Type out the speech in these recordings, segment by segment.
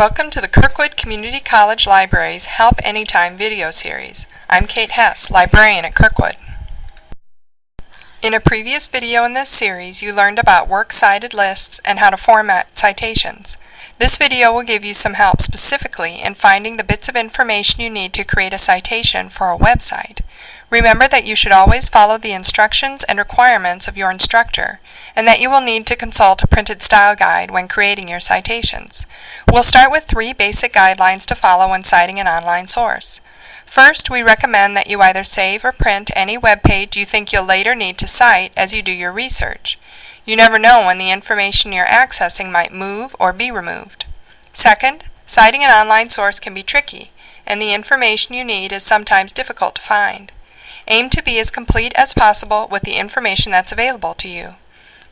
Welcome to the Kirkwood Community College Library's Help Anytime video series. I'm Kate Hess, librarian at Kirkwood. In a previous video in this series, you learned about works cited lists and how to format citations. This video will give you some help specifically in finding the bits of information you need to create a citation for a website. Remember that you should always follow the instructions and requirements of your instructor, and that you will need to consult a printed style guide when creating your citations. We'll start with three basic guidelines to follow when citing an online source. First, we recommend that you either save or print any web page you think you'll later need to cite as you do your research. You never know when the information you're accessing might move or be removed. Second, citing an online source can be tricky, and the information you need is sometimes difficult to find. Aim to be as complete as possible with the information that's available to you.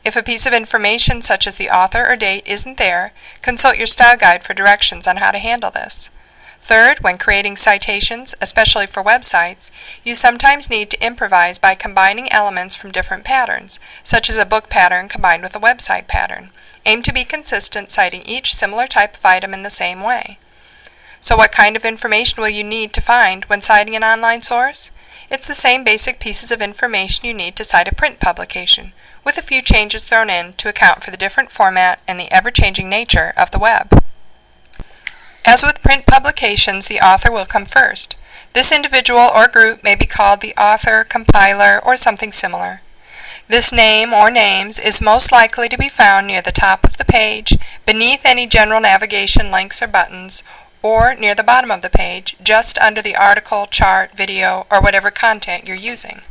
If a piece of information such as the author or date isn't there, consult your style guide for directions on how to handle this. Third, when creating citations, especially for websites, you sometimes need to improvise by combining elements from different patterns, such as a book pattern combined with a website pattern. Aim to be consistent, citing each similar type of item in the same way. So what kind of information will you need to find when citing an online source? It's the same basic pieces of information you need to cite a print publication, with a few changes thrown in to account for the different format and the ever-changing nature of the web. As with print publications, the author will come first. This individual or group may be called the author, compiler, or something similar. This name or names is most likely to be found near the top of the page, beneath any general navigation links or buttons, or near the bottom of the page, just under the article, chart, video, or whatever content you're using.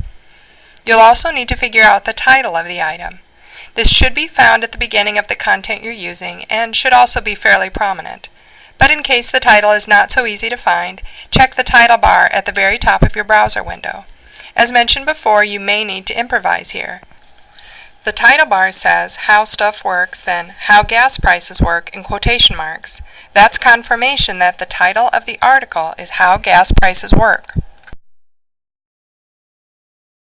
You'll also need to figure out the title of the item. This should be found at the beginning of the content you're using and should also be fairly prominent. But in case the title is not so easy to find, check the title bar at the very top of your browser window. As mentioned before, you may need to improvise here. The title bar says how stuff works, then how gas prices work in quotation marks. That's confirmation that the title of the article is how gas prices work.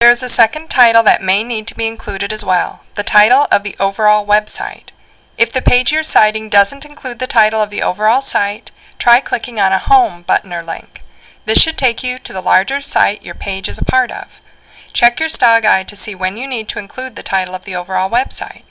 There is a second title that may need to be included as well, the title of the overall website. If the page you're citing doesn't include the title of the overall site, try clicking on a Home button or link. This should take you to the larger site your page is a part of. Check your style guide to see when you need to include the title of the overall website.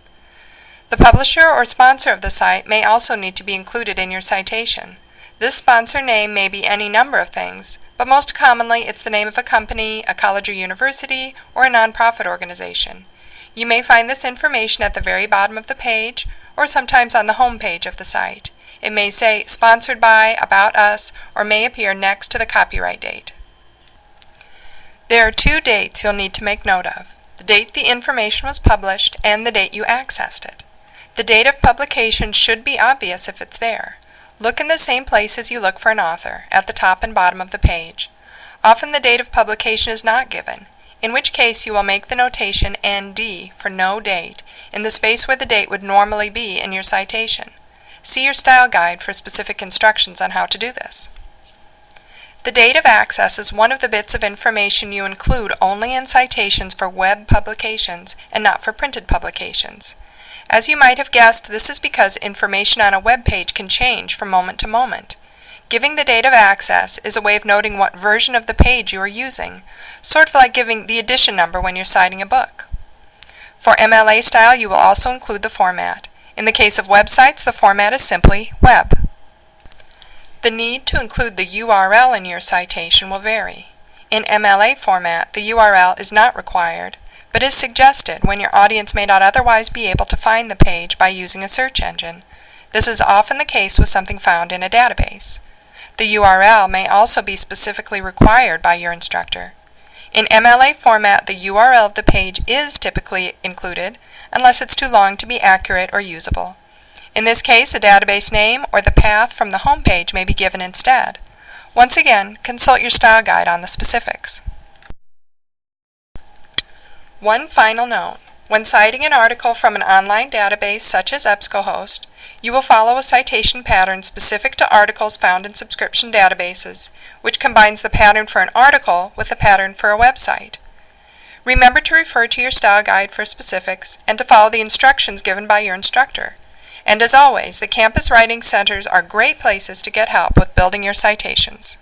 The publisher or sponsor of the site may also need to be included in your citation. This sponsor name may be any number of things, but most commonly it's the name of a company, a college or university, or a nonprofit organization. You may find this information at the very bottom of the page, or sometimes on the home page of the site. It may say sponsored by, about us, or may appear next to the copyright date. There are two dates you'll need to make note of. The date the information was published and the date you accessed it. The date of publication should be obvious if it's there. Look in the same place as you look for an author, at the top and bottom of the page. Often the date of publication is not given, in which case you will make the notation ND for no date in the space where the date would normally be in your citation. See your style guide for specific instructions on how to do this. The date of access is one of the bits of information you include only in citations for web publications and not for printed publications. As you might have guessed, this is because information on a web page can change from moment to moment. Giving the date of access is a way of noting what version of the page you are using, sort of like giving the edition number when you're citing a book. For MLA style, you will also include the format. In the case of websites, the format is simply web. The need to include the URL in your citation will vary. In MLA format, the URL is not required, but is suggested when your audience may not otherwise be able to find the page by using a search engine. This is often the case with something found in a database. The URL may also be specifically required by your instructor. In MLA format, the URL of the page is typically included, unless it's too long to be accurate or usable. In this case, a database name or the path from the home page may be given instead. Once again, consult your style guide on the specifics. One final note. When citing an article from an online database such as EBSCOhost, you will follow a citation pattern specific to articles found in subscription databases, which combines the pattern for an article with the pattern for a website. Remember to refer to your style guide for specifics and to follow the instructions given by your instructor. And as always, the campus writing centers are great places to get help with building your citations.